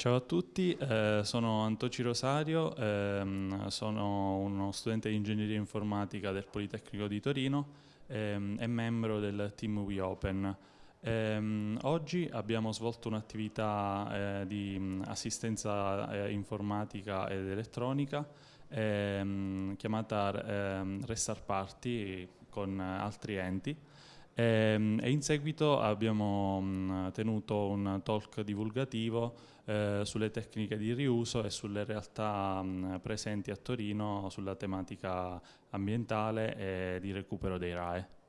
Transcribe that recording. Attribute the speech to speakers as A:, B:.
A: Ciao a tutti, eh, sono Antoci Rosario, ehm, sono uno studente di ingegneria informatica del Politecnico di Torino ehm, e membro del team WeOpen. Ehm, oggi abbiamo svolto un'attività eh, di mh, assistenza eh, informatica ed elettronica ehm, chiamata ehm, Restart Party con altri enti e, ehm, e in seguito abbiamo mh, tenuto un talk divulgativo eh, sulle tecniche di riuso e sulle realtà mh, presenti a Torino sulla tematica ambientale e di recupero dei RAE.